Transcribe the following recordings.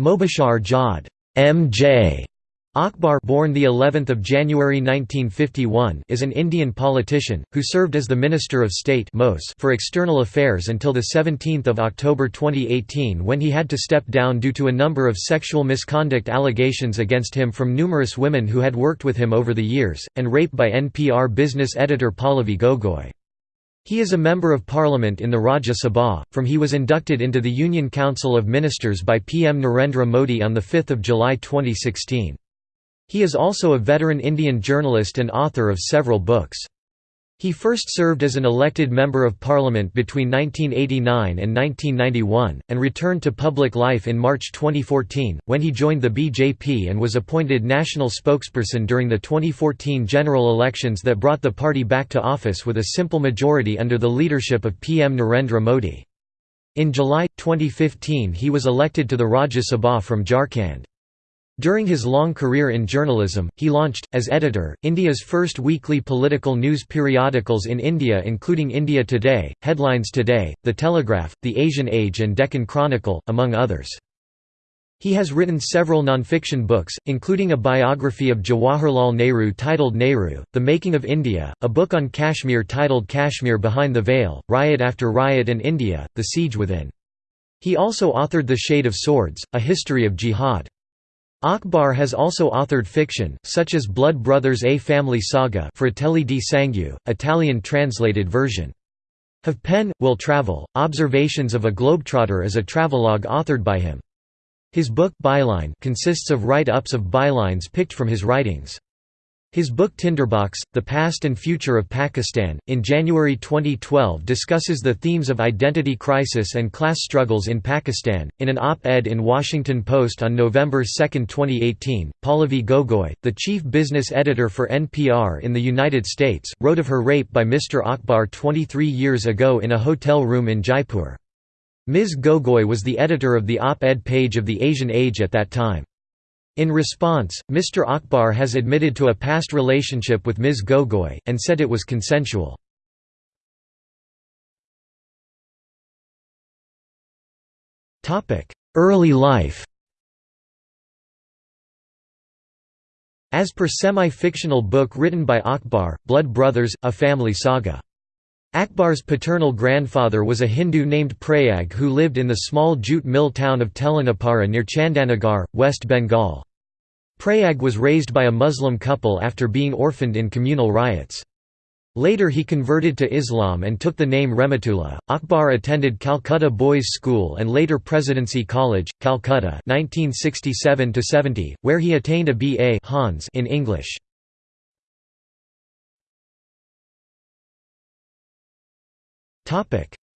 Mobashar Jawed MJ Akbar born the 11th of January 1951 is an Indian politician who served as the Minister of State for External Affairs until the 17th of October 2018 when he had to step down due to a number of sexual misconduct allegations against him from numerous women who had worked with him over the years and rape by NPR business editor Pallavi Gogoi. He is a Member of Parliament in the Rajya Sabha, from he was inducted into the Union Council of Ministers by PM Narendra Modi on 5 July 2016. He is also a veteran Indian journalist and author of several books. He first served as an elected Member of Parliament between 1989 and 1991, and returned to public life in March 2014, when he joined the BJP and was appointed national spokesperson during the 2014 general elections that brought the party back to office with a simple majority under the leadership of PM Narendra Modi. In July, 2015 he was elected to the Rajya Sabha from Jharkhand. During his long career in journalism, he launched, as editor, India's first weekly political news periodicals in India including India Today, Headlines Today, The Telegraph, The Asian Age and Deccan Chronicle, among others. He has written several non-fiction books, including a biography of Jawaharlal Nehru titled Nehru, The Making of India, a book on Kashmir titled Kashmir Behind the Veil, Riot After Riot and India, The Siege Within. He also authored The Shade of Swords, A History of Jihad. Akbar has also authored fiction, such as Blood Brothers A Family Saga Fratelli di Sangue, Italian translated version. Have Pen, Will Travel, Observations of a Globetrotter is a travelogue authored by him. His book Byline consists of write-ups of bylines picked from his writings. His book Tinderbox, The Past and Future of Pakistan, in January 2012 discusses the themes of identity crisis and class struggles in Pakistan. In an op-ed in Washington Post on November 2, 2018, Pallavi Gogoi, the chief business editor for NPR in the United States, wrote of her rape by Mr. Akbar 23 years ago in a hotel room in Jaipur. Ms. Gogoi was the editor of the op-ed page of the Asian Age at that time. In response, Mr. Akbar has admitted to a past relationship with Ms. Gogoi, and said it was consensual. Early life As per semi-fictional book written by Akbar, Blood Brothers, A Family Saga. Akbar's paternal grandfather was a Hindu named Prayag who lived in the small jute mill town of Telinipara near Chandanagar, West Bengal. Prayag was raised by a Muslim couple after being orphaned in communal riots. Later he converted to Islam and took the name Rehmatullah. Akbar attended Calcutta Boys' School and later Presidency College, Calcutta 1967 where he attained a B.A. in English.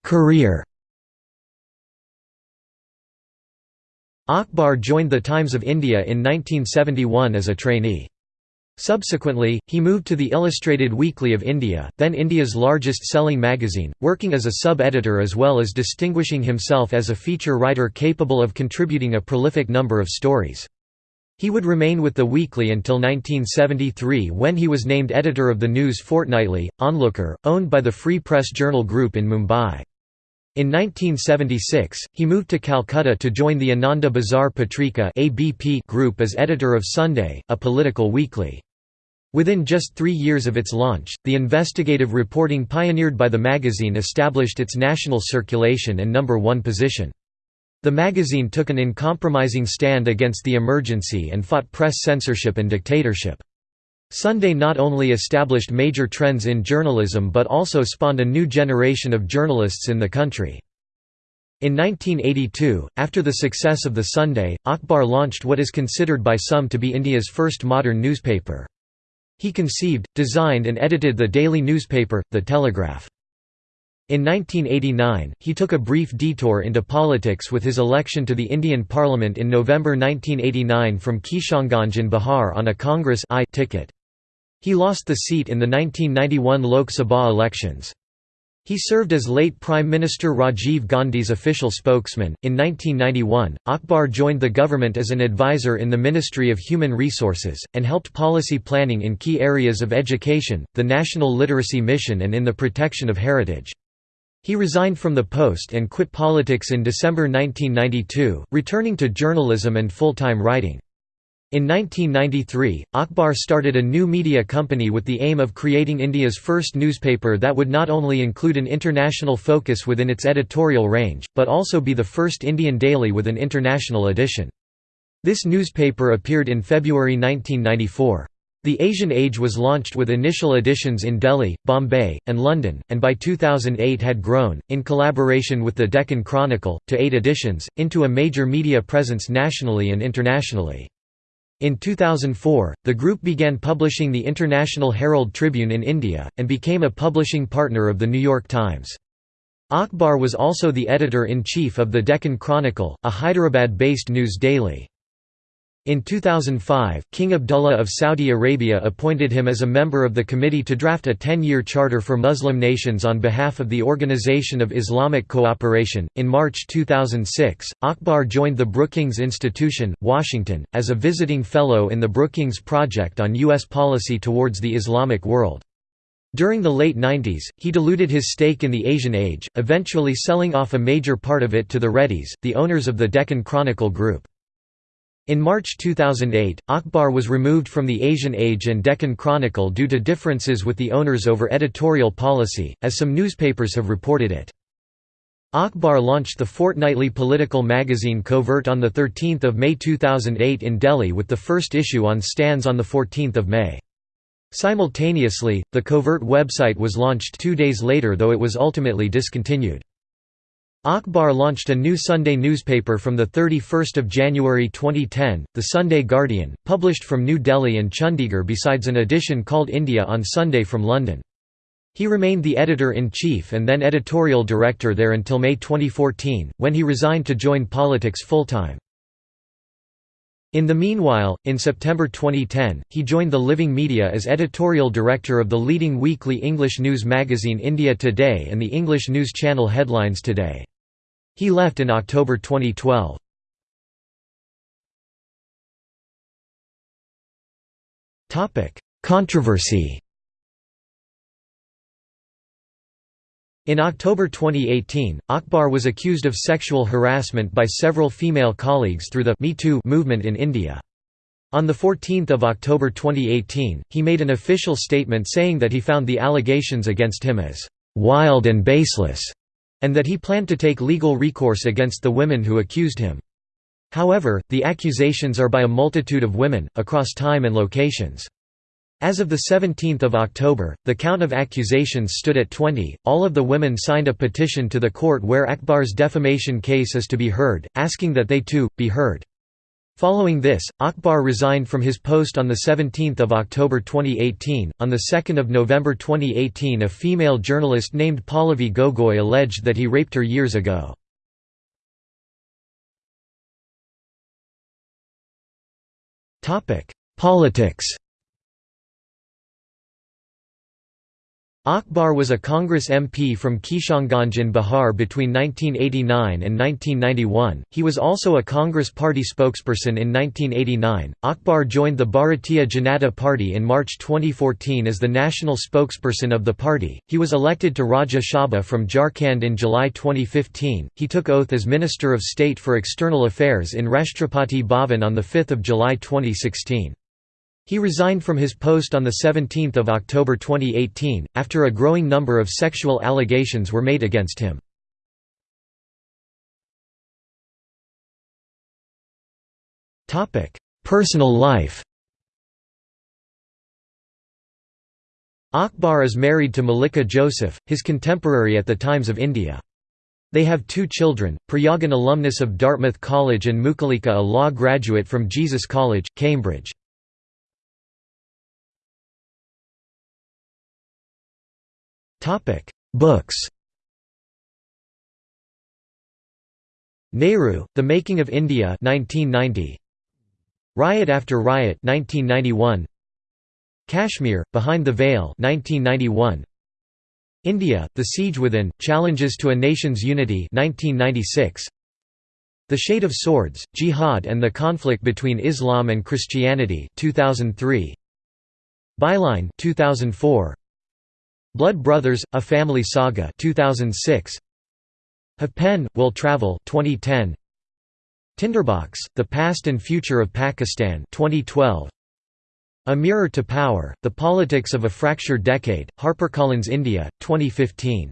Career Akbar joined the Times of India in 1971 as a trainee. Subsequently, he moved to the Illustrated Weekly of India, then India's largest-selling magazine, working as a sub-editor as well as distinguishing himself as a feature writer capable of contributing a prolific number of stories. He would remain with the weekly until 1973 when he was named editor of the News Fortnightly, Onlooker, owned by the Free Press Journal Group in Mumbai. In 1976, he moved to Calcutta to join the Ananda Bazar Patrika group as editor of Sunday, a political weekly. Within just three years of its launch, the investigative reporting pioneered by the magazine established its national circulation and number one position. The magazine took an uncompromising stand against the emergency and fought press censorship and dictatorship. Sunday not only established major trends in journalism but also spawned a new generation of journalists in the country. In 1982, after the success of the Sunday, Akbar launched what is considered by some to be India's first modern newspaper. He conceived, designed and edited the daily newspaper, The Telegraph. In 1989, he took a brief detour into politics with his election to the Indian Parliament in November 1989 from Kishanganj in Bihar on a Congress I ticket. He lost the seat in the 1991 Lok Sabha elections. He served as late Prime Minister Rajiv Gandhi's official spokesman. In 1991, Akbar joined the government as an advisor in the Ministry of Human Resources, and helped policy planning in key areas of education, the National Literacy Mission, and in the protection of heritage. He resigned from the post and quit politics in December 1992, returning to journalism and full-time writing. In 1993, Akbar started a new media company with the aim of creating India's first newspaper that would not only include an international focus within its editorial range, but also be the first Indian daily with an international edition. This newspaper appeared in February 1994. The Asian Age was launched with initial editions in Delhi, Bombay, and London, and by 2008 had grown, in collaboration with the Deccan Chronicle, to eight editions, into a major media presence nationally and internationally. In 2004, the group began publishing the International Herald Tribune in India, and became a publishing partner of The New York Times. Akbar was also the editor-in-chief of the Deccan Chronicle, a Hyderabad-based news daily. In 2005, King Abdullah of Saudi Arabia appointed him as a member of the committee to draft a 10 year charter for Muslim nations on behalf of the Organization of Islamic Cooperation. In March 2006, Akbar joined the Brookings Institution, Washington, as a visiting fellow in the Brookings Project on U.S. policy towards the Islamic world. During the late 90s, he diluted his stake in the Asian Age, eventually selling off a major part of it to the Reddys, the owners of the Deccan Chronicle Group. In March 2008, Akbar was removed from the Asian Age and Deccan Chronicle due to differences with the owners over editorial policy, as some newspapers have reported it. Akbar launched the fortnightly political magazine Covert on 13 May 2008 in Delhi with the first issue on stands on 14 May. Simultaneously, the Covert website was launched two days later though it was ultimately discontinued. Akbar launched a new Sunday newspaper from 31 January 2010, The Sunday Guardian, published from New Delhi and Chandigarh besides an edition called India on Sunday from London. He remained the editor-in-chief and then editorial director there until May 2014, when he resigned to join politics full-time. In the meanwhile, in September 2010, he joined the Living Media as editorial director of the leading weekly English news magazine India Today and the English news channel Headlines Today. He left in October 2012. Controversy In October 2018, Akbar was accused of sexual harassment by several female colleagues through the Me Too movement in India. On 14 October 2018, he made an official statement saying that he found the allegations against him as «wild and baseless» and that he planned to take legal recourse against the women who accused him. However, the accusations are by a multitude of women, across time and locations. As of 17 October, the count of accusations stood at 20. All of the women signed a petition to the court where Akbar's defamation case is to be heard, asking that they too, be heard. Following this, Akbar resigned from his post on 17 October 2018. On 2 November 2018 a female journalist named Pallavi Gogoi alleged that he raped her years ago. Politics Akbar was a Congress MP from Kishanganj in Bihar between 1989 and 1991. He was also a Congress party spokesperson in 1989. Akbar joined the Bharatiya Janata Party in March 2014 as the national spokesperson of the party. He was elected to Rajya Sabha from Jharkhand in July 2015. He took oath as Minister of State for External Affairs in Rashtrapati Bhavan on 5 July 2016. He resigned from his post on 17 October 2018, after a growing number of sexual allegations were made against him. Personal life Akbar is married to Malika Joseph, his contemporary at the Times of India. They have two children, Prayagan alumnus of Dartmouth College and Mukulika a law graduate from Jesus College, Cambridge. Books Nehru, The Making of India 1990. Riot After Riot 1991. Kashmir, Behind the Veil 1991. India, The Siege Within, Challenges to a Nation's Unity 1996. The Shade of Swords, Jihad and the Conflict Between Islam and Christianity 2003. Byline 2004. Blood Brothers: A Family Saga 2006 Have Pen Will Travel 2010 Tinderbox: The Past and Future of Pakistan 2012 A Mirror to Power: The Politics of a Fractured Decade HarperCollins India 2015